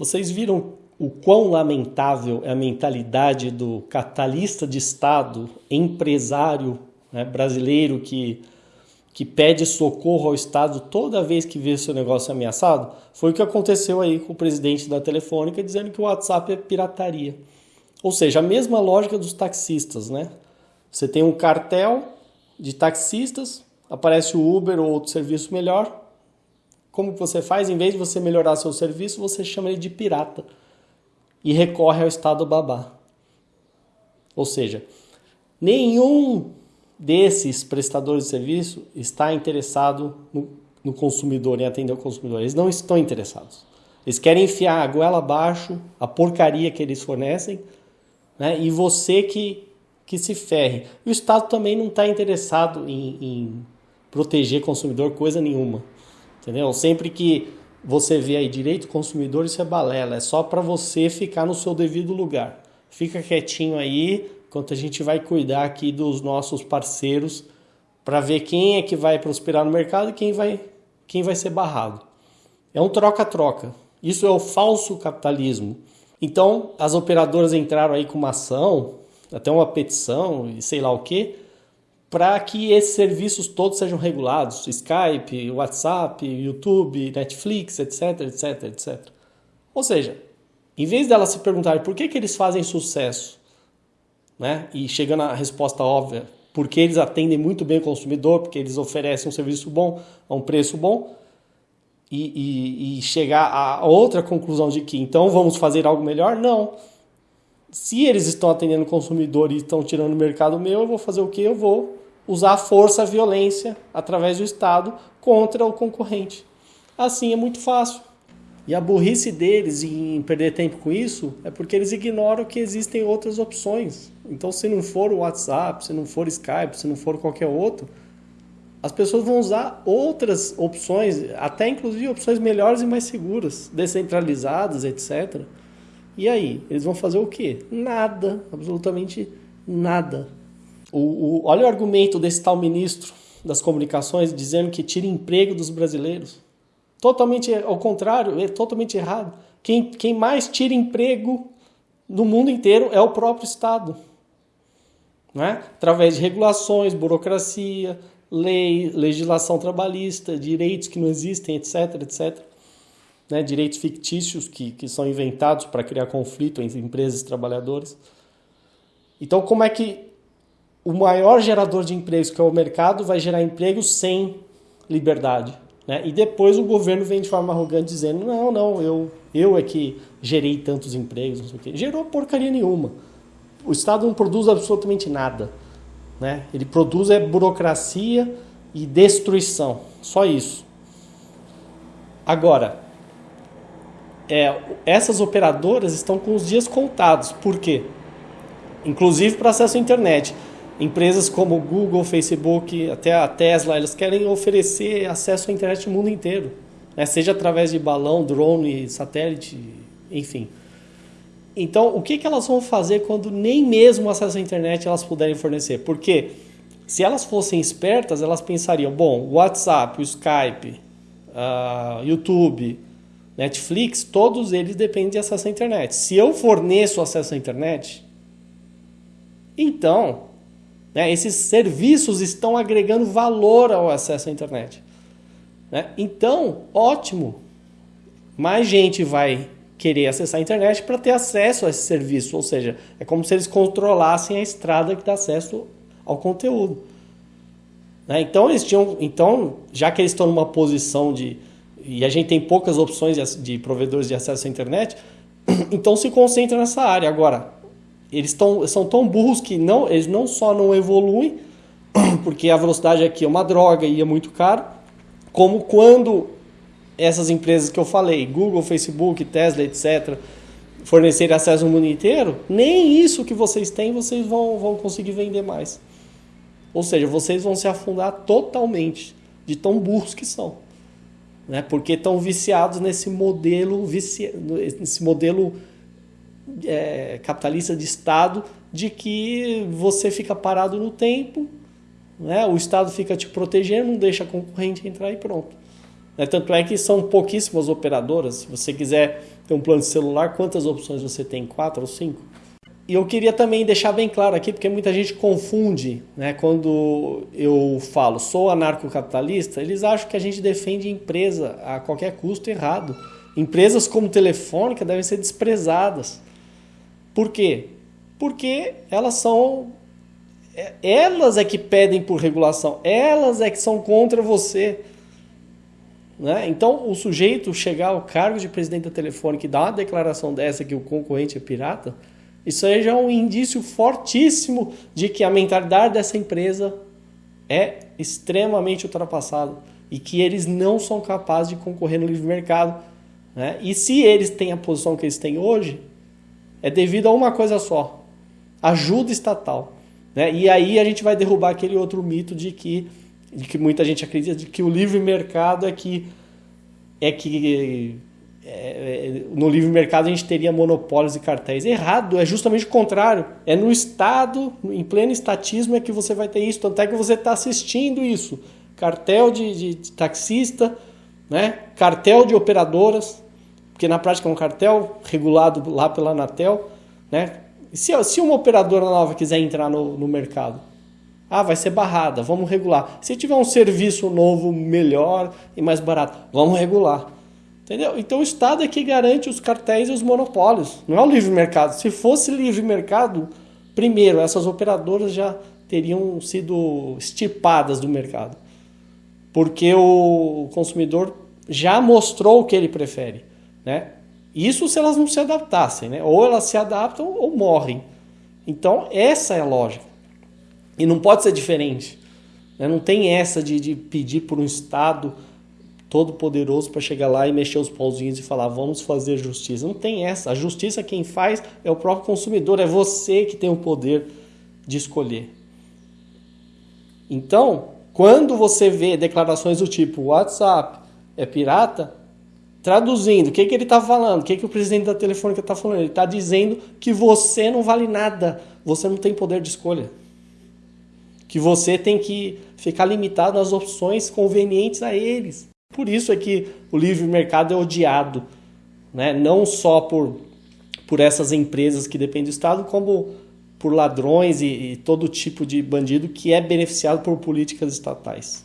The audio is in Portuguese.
Vocês viram o quão lamentável é a mentalidade do capitalista de Estado, empresário né, brasileiro que, que pede socorro ao Estado toda vez que vê seu negócio ameaçado? Foi o que aconteceu aí com o presidente da Telefônica dizendo que o WhatsApp é pirataria. Ou seja, a mesma lógica dos taxistas, né? Você tem um cartel de taxistas, aparece o Uber ou outro serviço melhor, como você faz? Em vez de você melhorar seu serviço, você chama ele de pirata e recorre ao estado babá. Ou seja, nenhum desses prestadores de serviço está interessado no, no consumidor, em atender o consumidor. Eles não estão interessados. Eles querem enfiar a goela abaixo a porcaria que eles fornecem né? e você que, que se ferre. E o Estado também não está interessado em, em proteger consumidor coisa nenhuma. Entendeu? Sempre que você vê aí direito consumidor, isso é balela. É só para você ficar no seu devido lugar. Fica quietinho aí, enquanto a gente vai cuidar aqui dos nossos parceiros para ver quem é que vai prosperar no mercado e quem vai, quem vai ser barrado. É um troca-troca. Isso é o falso capitalismo. Então, as operadoras entraram aí com uma ação, até uma petição e sei lá o que, para que esses serviços todos sejam regulados, Skype, WhatsApp, YouTube, Netflix, etc, etc, etc. Ou seja, em vez delas se perguntarem por que, que eles fazem sucesso, né, e chegando à resposta óbvia, porque eles atendem muito bem o consumidor, porque eles oferecem um serviço bom a um preço bom, e, e, e chegar a outra conclusão de que então vamos fazer algo melhor, não. Se eles estão atendendo o consumidor e estão tirando o mercado meu, eu vou fazer o que? Eu vou usar a força, a violência através do Estado contra o concorrente. Assim é muito fácil. E a burrice deles em perder tempo com isso é porque eles ignoram que existem outras opções. Então, se não for o WhatsApp, se não for Skype, se não for qualquer outro, as pessoas vão usar outras opções, até inclusive opções melhores e mais seguras, descentralizadas, etc. E aí, eles vão fazer o quê? Nada, absolutamente nada. O, o, olha o argumento desse tal ministro das comunicações dizendo que tira emprego dos brasileiros. Totalmente ao contrário, é totalmente errado. Quem, quem mais tira emprego no mundo inteiro é o próprio Estado. Né? Através de regulações, burocracia, lei, legislação trabalhista, direitos que não existem, etc, etc. Né? Direitos fictícios que, que são inventados para criar conflito entre empresas e trabalhadores. Então, como é que o maior gerador de empregos, que é o mercado, vai gerar emprego sem liberdade. Né? E depois o governo vem de forma arrogante dizendo: não, não, eu, eu é que gerei tantos empregos, não sei o quê. Gerou porcaria nenhuma. O Estado não produz absolutamente nada. Né? Ele produz é burocracia e destruição. Só isso. Agora, é, essas operadoras estão com os dias contados. Por quê? Inclusive para acesso à internet empresas como Google, Facebook, até a Tesla, elas querem oferecer acesso à internet no mundo inteiro, né? seja através de balão, drone, satélite, enfim. Então, o que, que elas vão fazer quando nem mesmo acesso à internet elas puderem fornecer? Porque se elas fossem espertas, elas pensariam: bom, o WhatsApp, o Skype, uh, YouTube, Netflix, todos eles dependem de acesso à internet. Se eu forneço acesso à internet, então né? Esses serviços estão agregando valor ao acesso à internet. Né? Então, ótimo. Mais gente vai querer acessar a internet para ter acesso a esse serviço. Ou seja, é como se eles controlassem a estrada que dá acesso ao conteúdo. Né? Então, eles tinham, então, já que eles estão numa posição de. E a gente tem poucas opções de, de provedores de acesso à internet, então se concentra nessa área. Agora, eles tão, são tão burros que não, eles não só não evoluem, porque a velocidade aqui é uma droga e é muito caro, como quando essas empresas que eu falei, Google, Facebook, Tesla, etc., fornecerem acesso ao mundo inteiro, nem isso que vocês têm vocês vão, vão conseguir vender mais. Ou seja, vocês vão se afundar totalmente de tão burros que são. Né? Porque estão viciados nesse modelo, vici... nesse modelo é, capitalista de Estado de que você fica parado no tempo, né? o Estado fica te protegendo, não deixa a concorrente entrar e pronto. Né? Tanto é que são pouquíssimas operadoras. Se você quiser ter um plano de celular, quantas opções você tem? Quatro ou cinco? E eu queria também deixar bem claro aqui, porque muita gente confunde, né? Quando eu falo sou anarcocapitalista, eles acham que a gente defende empresa a qualquer custo errado. Empresas como Telefônica devem ser desprezadas. Por quê? Porque elas são é, elas é que pedem por regulação, elas é que são contra você. Né? Então, o sujeito chegar ao cargo de presidente da Telefônica e dar uma declaração dessa que o concorrente é pirata, isso aí já é um indício fortíssimo de que a mentalidade dessa empresa é extremamente ultrapassada e que eles não são capazes de concorrer no livre mercado. Né? E se eles têm a posição que eles têm hoje, é devido a uma coisa só: ajuda estatal. Né? E aí a gente vai derrubar aquele outro mito de que, de que muita gente acredita de que o livre mercado é que é que é, é, no livre mercado a gente teria monopólios e cartéis. Errado, é justamente o contrário. É no Estado, em pleno estatismo, é que você vai ter isso. Tanto é que você está assistindo isso. Cartel de, de, de, taxista, né? cartel de operadoras, porque na prática é um cartel regulado lá pela Anatel. Né? se, se uma operadora nova quiser entrar no, no mercado, ah, vai ser barrada, vamos regular. Se tiver um serviço novo melhor e mais barato, vamos regular. Entendeu? Então o Estado é que garante os cartéis e os monopólios, não é o livre mercado. Se fosse livre mercado, primeiro, essas operadoras já teriam sido estipadas do mercado. Porque o consumidor já mostrou o que ele prefere. Né? Isso se elas não se adaptassem, né? Ou elas se adaptam ou morrem. Então, essa é a lógica. E não pode ser diferente. Né? Não tem essa de, de pedir por um Estado todo poderoso para chegar lá e mexer os pauzinhos e falar vamos fazer justiça. Não tem essa. A justiça quem faz é o próprio consumidor, é você que tem o poder de escolher. Então, quando você vê declarações do tipo WhatsApp é pirata, Traduzindo, o que, que ele está falando? O que, que o presidente da Telefônica está falando? Ele está dizendo que você não vale nada, você não tem poder de escolha. Que você tem que ficar limitado às opções convenientes a eles. Por isso é que o livre mercado é odiado, né? não só por, por essas empresas que dependem do Estado, como por ladrões e, e todo tipo de bandido que é beneficiado por políticas estatais.